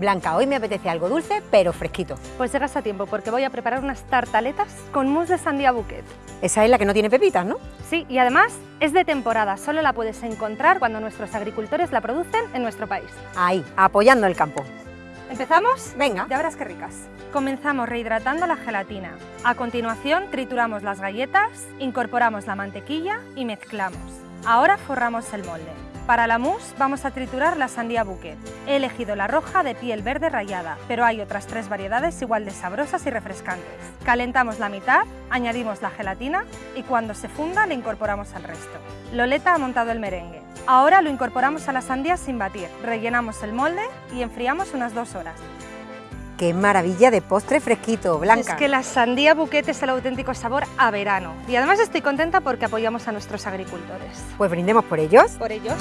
Blanca, hoy me apetece algo dulce, pero fresquito. Pues llegas a tiempo, porque voy a preparar unas tartaletas con mousse de sandía bouquet. Esa es la que no tiene pepitas, ¿no? Sí, y además es de temporada, solo la puedes encontrar cuando nuestros agricultores la producen en nuestro país. Ahí, apoyando el campo. ¿Empezamos? Venga. Ya verás qué ricas. Comenzamos rehidratando la gelatina. A continuación trituramos las galletas, incorporamos la mantequilla y mezclamos. Ahora forramos el molde. Para la mousse vamos a triturar la sandía bouquet. He elegido la roja de piel verde rayada, pero hay otras tres variedades igual de sabrosas y refrescantes. Calentamos la mitad, añadimos la gelatina y cuando se funda le incorporamos al resto. Loleta ha montado el merengue. Ahora lo incorporamos a la sandía sin batir, rellenamos el molde y enfriamos unas dos horas. ¡Qué maravilla de postre fresquito, Blanca! Es que la sandía bouquet es el auténtico sabor a verano. Y además estoy contenta porque apoyamos a nuestros agricultores. Pues brindemos por ellos. Por ellos.